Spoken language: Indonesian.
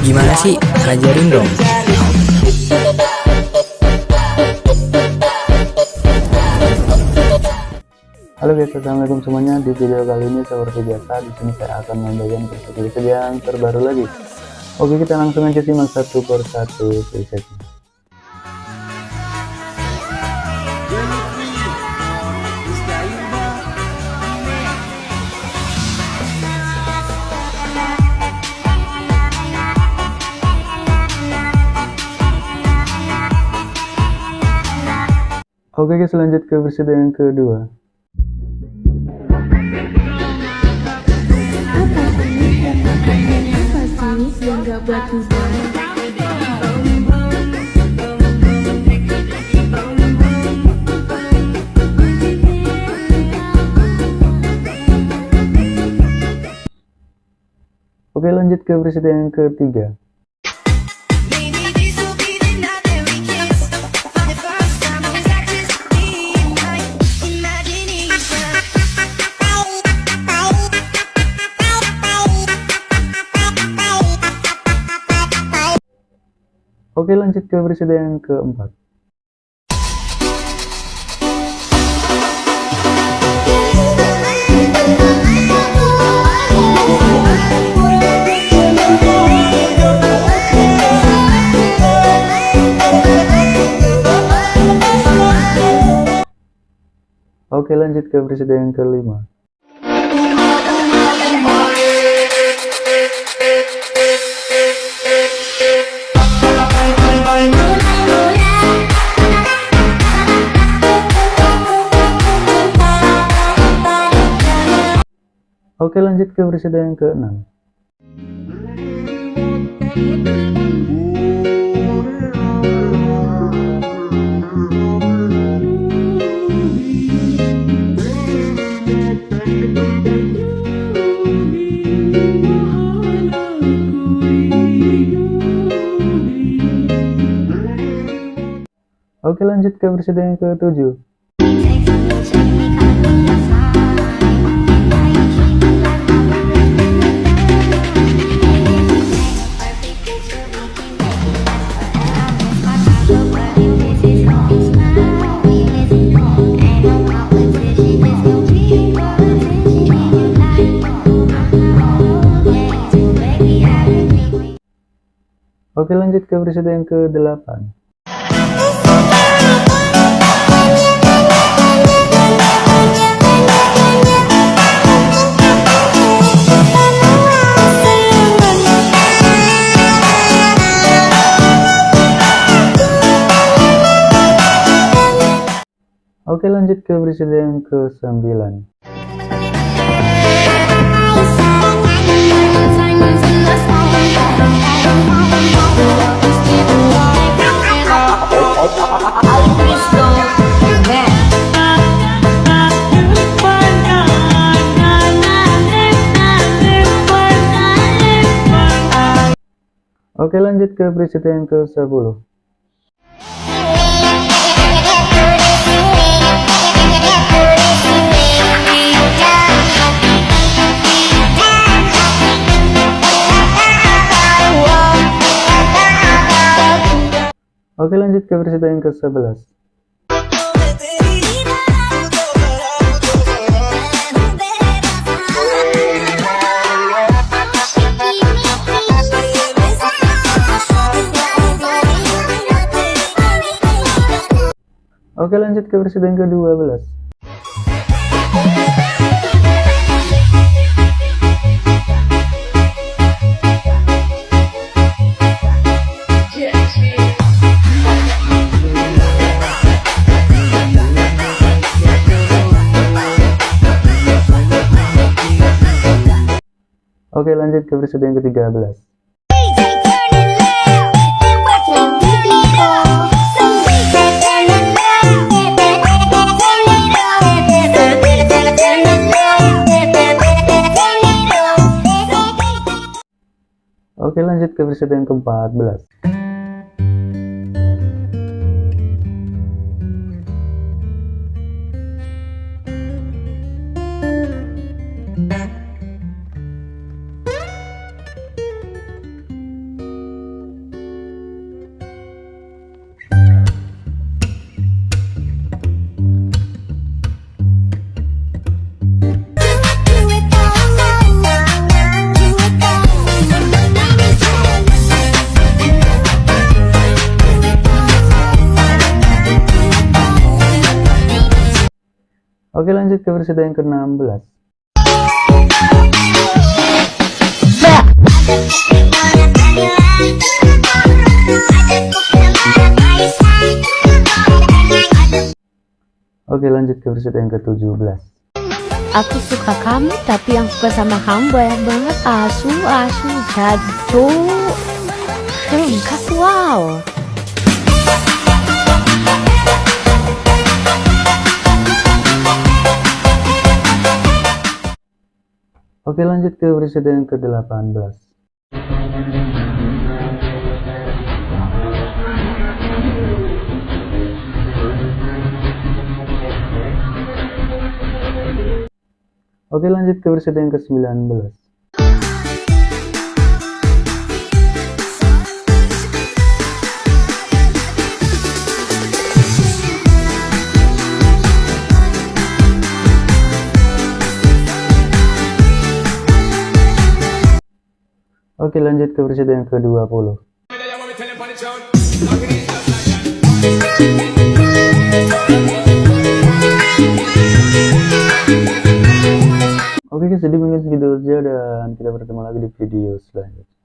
Gimana sih? Ajarin dong. Halo guys, assalamualaikum semuanya. Di video kali ini seperti biasa, di sini saya akan membagikan preset yang terbaru lagi. Oke, kita langsung aja simak satu per satu Oke guys lanjut ke versi yang kedua. Oke lanjut ke versi yang ketiga Oke lanjut ke presiden yang keempat. Oke lanjut ke presiden yang kelima. Oke lanjut ke presiden yang ke-6 Oke lanjut ke presiden yang ke-7 Oke lanjut ke presiden yang ke-8 Oke lanjut ke presiden yang ke-9 Oke lanjut ke presiden yang ke-10 Oke lanjut ke presiden yang ke-11 Oke lanjut ke presiden ke-12 Oke lanjut ke presiden ke-13 Oke lanjut ke presiden ke-14 Oke lanjut ke versi yang ke-16 Oke lanjut ke versi yang ke-17 Aku suka kamu tapi yang suka sama kamu banyak banget. Asu asu jadu Lengkap wow Oke lanjut ke versi yang ke-18 Oke lanjut ke versi yang ke-19 Oke lanjut ke versi yang ke-20 Oke guys, jadi mungkin segitu aja dan kita bertemu lagi di video selanjutnya.